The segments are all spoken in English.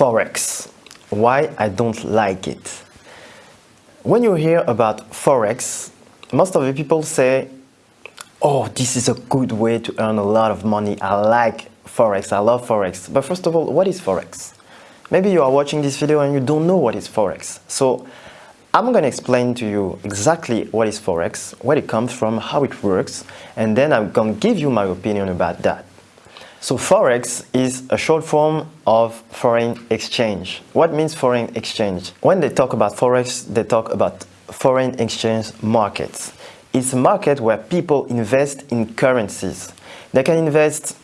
Forex. Why I don't like it. When you hear about Forex, most of the people say, oh, this is a good way to earn a lot of money. I like Forex, I love Forex. But first of all, what is Forex? Maybe you are watching this video and you don't know what is Forex. So I'm going to explain to you exactly what is Forex, where it comes from, how it works, and then I'm going to give you my opinion about that. So Forex is a short form of foreign exchange. What means foreign exchange? When they talk about Forex, they talk about foreign exchange markets. It's a market where people invest in currencies. They can invest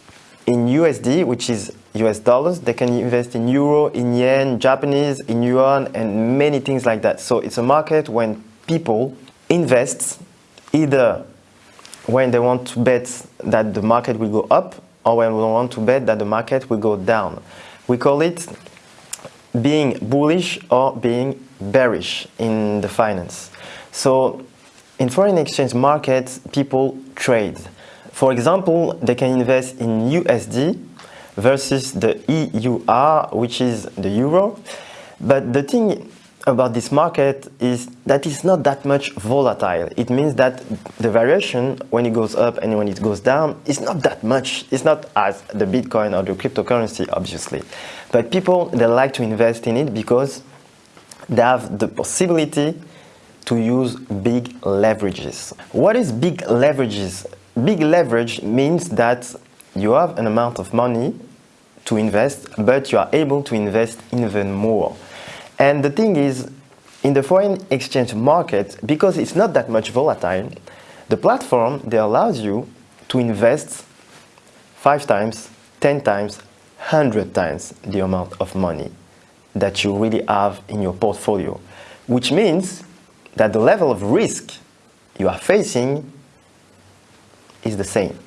in USD, which is US dollars. They can invest in euro, in yen, Japanese, in yuan, and many things like that. So it's a market when people invest either when they want to bet that the market will go up or when we want to bet that the market will go down. We call it being bullish or being bearish in the finance. So in foreign exchange markets, people trade. For example, they can invest in USD versus the EUR, which is the euro. But the thing about this market is that it's not that much volatile. It means that the variation when it goes up and when it goes down is not that much. It's not as the Bitcoin or the cryptocurrency, obviously. But people, they like to invest in it because they have the possibility to use big leverages. What is big leverages? Big leverage means that you have an amount of money to invest, but you are able to invest even more. And the thing is, in the foreign exchange market, because it's not that much volatile, the platform that allows you to invest five times, 10 times, 100 times the amount of money that you really have in your portfolio, which means that the level of risk you are facing is the same.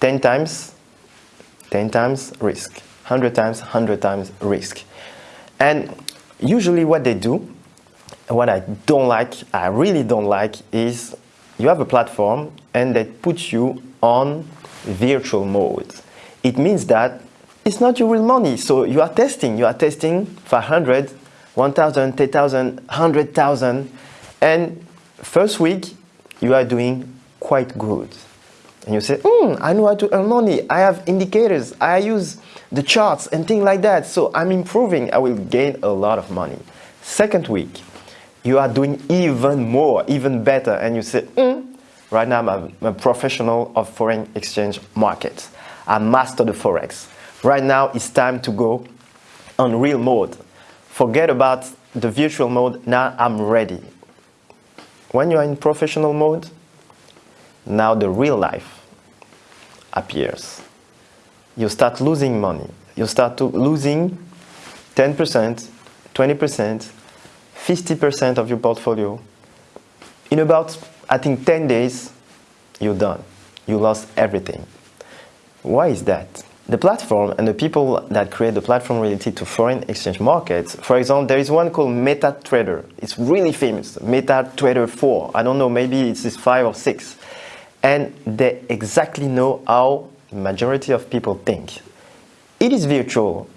10 times, 10 times risk, 100 times, 100 times risk. And usually what they do, what I don't like, I really don't like, is you have a platform and they put you on virtual mode. It means that it's not your real money. So you are testing, you are testing 500, 1,000, 10,000, 100,000 and first week you are doing quite good. And you say, hmm, I know how to earn money. I have indicators. I use the charts and things like that. So I'm improving. I will gain a lot of money. Second week, you are doing even more, even better. And you say, hmm, right now I'm a, I'm a professional of foreign exchange markets. I master the Forex. Right now it's time to go on real mode. Forget about the virtual mode. Now I'm ready. When you are in professional mode, now the real life appears. You start losing money. You start to losing 10%, 20%, 50% of your portfolio. In about, I think, 10 days, you're done. You lost everything. Why is that? The platform and the people that create the platform related to foreign exchange markets, for example, there is one called MetaTrader. It's really famous, MetaTrader 4. I don't know, maybe it's 5 or 6 and they exactly know how majority of people think. It is virtual.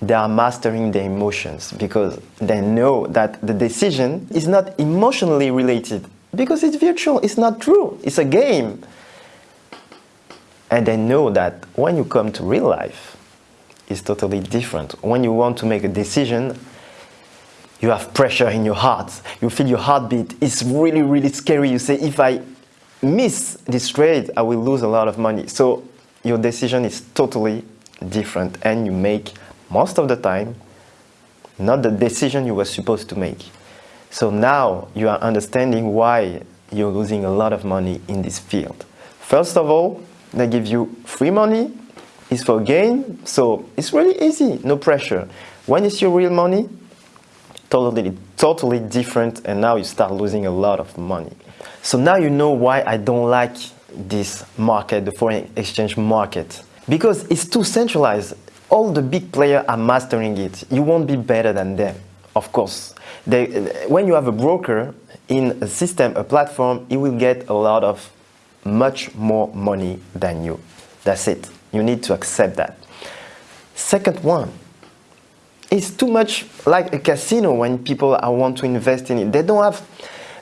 They are mastering their emotions because they know that the decision is not emotionally related because it's virtual, it's not true, it's a game. And they know that when you come to real life, it's totally different. When you want to make a decision, you have pressure in your heart, you feel your heartbeat, it's really, really scary. You say, if I miss this trade, I will lose a lot of money. So your decision is totally different and you make most of the time not the decision you were supposed to make. So now you are understanding why you're losing a lot of money in this field. First of all, they give you free money, it's for gain, so it's really easy, no pressure. When is your real money, totally, totally different and now you start losing a lot of money. So now you know why I don't like this market, the foreign exchange market. Because it's too centralized. All the big players are mastering it. You won't be better than them, of course. They, when you have a broker in a system, a platform, he will get a lot of much more money than you. That's it. You need to accept that. Second one, it's too much like a casino when people want to invest in it. They don't have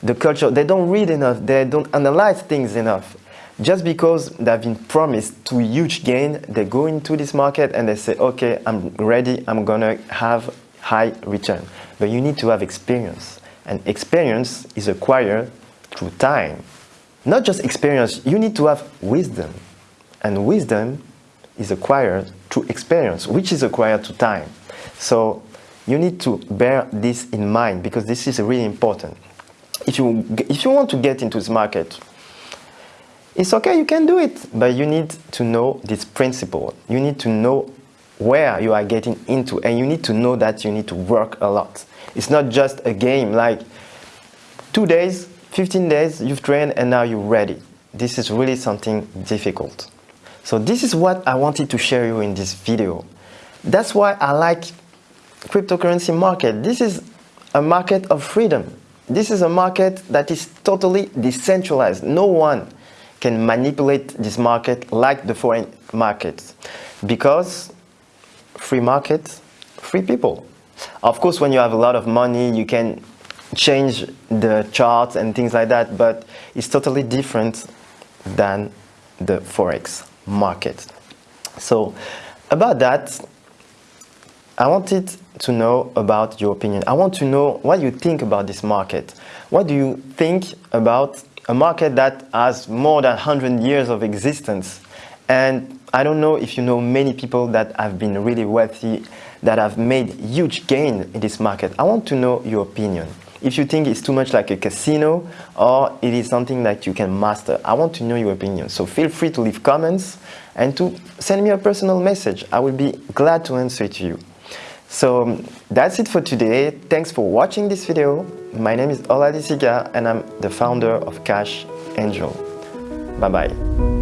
the culture, they don't read enough, they don't analyze things enough. Just because they've been promised to huge gain, they go into this market and they say, okay, I'm ready, I'm gonna have high return. But you need to have experience. And experience is acquired through time. Not just experience, you need to have wisdom. And wisdom is acquired through experience, which is acquired through time. So you need to bear this in mind because this is really important. If you, if you want to get into this market, it's okay, you can do it, but you need to know this principle. You need to know where you are getting into and you need to know that you need to work a lot. It's not just a game like two days, 15 days, you've trained and now you're ready. This is really something difficult. So this is what I wanted to share you in this video. That's why I like cryptocurrency market. This is a market of freedom. This is a market that is totally decentralized. No one can manipulate this market like the foreign markets because free market, free people. Of course, when you have a lot of money, you can change the charts and things like that, but it's totally different than the Forex market. So about that, I wanted to know about your opinion. I want to know what you think about this market. What do you think about a market that has more than 100 years of existence? And I don't know if you know many people that have been really wealthy, that have made huge gain in this market. I want to know your opinion if you think it's too much like a casino or it is something that you can master. I want to know your opinion. So feel free to leave comments and to send me a personal message. I will be glad to answer to you. So um, that's it for today. Thanks for watching this video. My name is Ola Disiga and I'm the founder of Cash Angel. Bye bye.